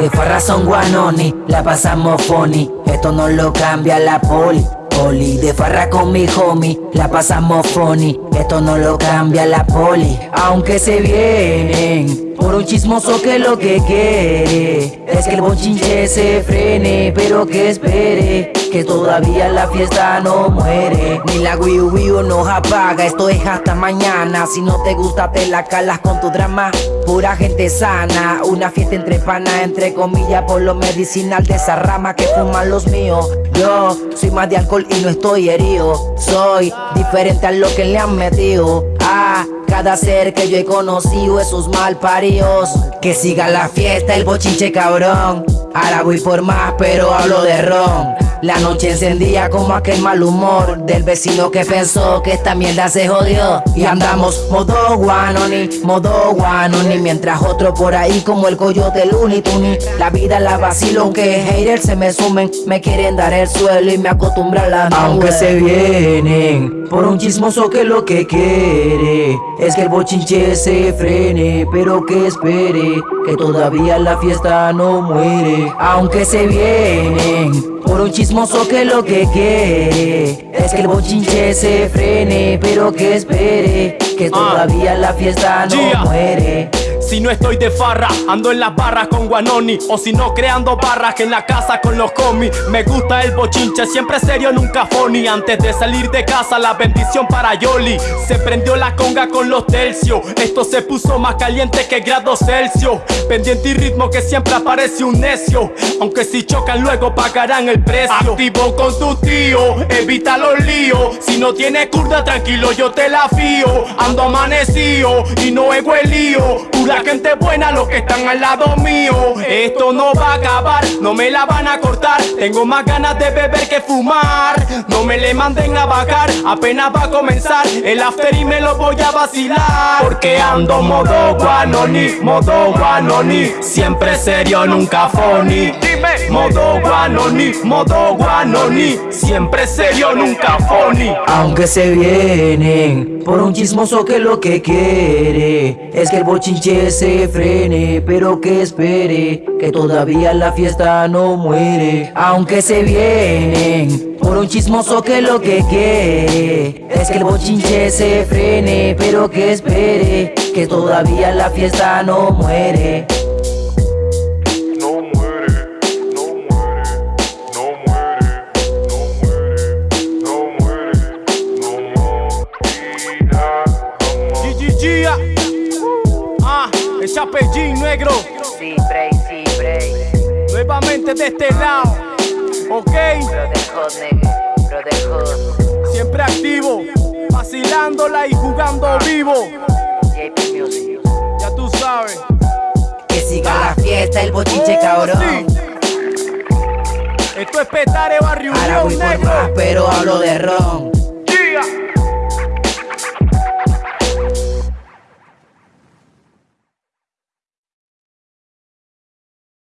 De farra son guanoni, la pasamos funny, esto no lo cambia la poli. Poli, de farra con mi homie, la pasamos funny, esto no lo cambia la poli. Aunque se vienen por un chismoso que lo que quiere es que el bochinche se frene, pero que espere que todavía la fiesta no muere. Ni la Wii Wii nos apaga, esto es hasta mañana. Si no te gusta te la calas con tu drama. Pura gente sana, una fiesta entre panas Entre comillas por lo medicinal de esa rama que fuman los míos. Yo soy más de alcohol y no estoy herido. Soy diferente a lo que le han metido Cada ser que yo he conocido esos mal paridos Que siga la fiesta el bochinche cabrón Ahora voy por más pero hablo de ron. La noche encendía como aquel mal humor Del vecino que pensó que esta mierda se jodió. Y andamos modo guanoni, modo guanoni. Mientras otro por ahí como el coyote Looney Tunes. La vida la vacilo aunque haters se me sumen. Me quieren dar el suelo y me acostumbran la Aunque se vienen por un chismoso que lo que quiere Es que el bochinche se frene Pero que espere que todavía la fiesta no muere Aunque se vienen por un chismoso que lo que quiere Es que el bochinche se frene Pero que espere Que ah. todavía la fiesta no muere si no estoy de farra, ando en las barras con Guanoni O si no creando barras que en la casa con los comis Me gusta el bochinche, siempre serio, nunca funny. Antes de salir de casa, la bendición para Yoli. Se prendió la conga con los tercios Esto se puso más caliente que grado Celsius. Pendiente y ritmo que siempre aparece un necio Aunque si chocan luego pagarán el precio. Activo con tu tío, evita los líos. Si no tienes curda, tranquilo, yo te la fío. Ando amanecido y no ego el lío la gente buena, los que están al lado mío. Esto no va a acabar, no me la van a cortar. Tengo más ganas de beber que fumar. No me le manden a bajar, apenas va a comenzar el after y me lo voy a vacilar. Porque ando modo guanoni, modo guanoni. Siempre serio, nunca funny. Modo guanoni, modo guanoni. Siempre serio, nunca funny. Aunque se vienen por un chismoso que lo que quiere es que el bochinche se frene, pero que espere que todavía la fiesta no muere. Aunque se vienen por un chismoso que lo que quiere es que el bochinche se frene, pero que espere que todavía la fiesta no muere. Chapellín negro. Sí, break, sí, break. Nuevamente de este lado. Ok. Siempre activo. Vacilándola y jugando vivo. Ya tú sabes. Que siga la fiesta, el bochinche oh, cabrón. Esto es Petare Barrio Ahora voy negro. Por más, pero hablo de ron.